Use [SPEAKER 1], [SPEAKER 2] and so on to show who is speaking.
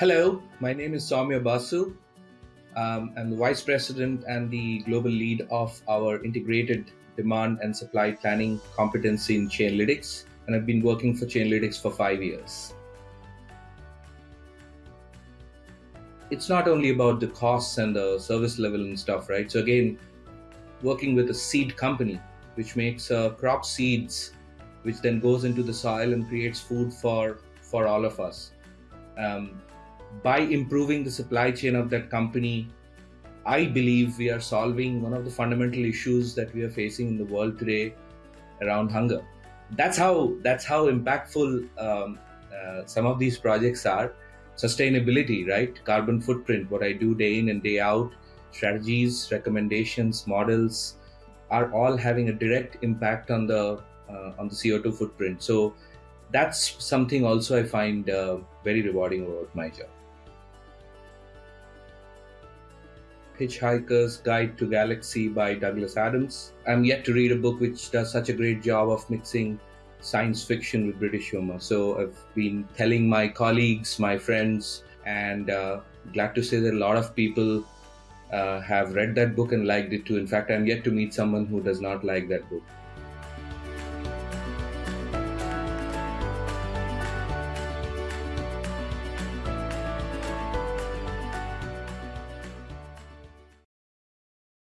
[SPEAKER 1] Hello, my name is Soumya Basu. Um, I'm the Vice President and the Global Lead of our Integrated Demand and Supply Planning competency in Chainalytics, and I've been working for Chainalytics for five years. It's not only about the costs and the service level and stuff, right? So, again, working with a seed company which makes uh, crop seeds, which then goes into the soil and creates food for, for all of us. Um, by improving the supply chain of that company, I believe we are solving one of the fundamental issues that we are facing in the world today around hunger. That's how that's how impactful um, uh, some of these projects are. Sustainability, right? Carbon footprint, what I do day in and day out, strategies, recommendations, models, are all having a direct impact on the uh, on the CO2 footprint. So that's something also I find uh, very rewarding about my job. Hitchhiker's Guide to Galaxy by Douglas Adams. I'm yet to read a book which does such a great job of mixing science fiction with British humor. So I've been telling my colleagues, my friends, and uh, glad to say that a lot of people uh, have read that book and liked it too. In fact, I'm yet to meet someone who does not like that book.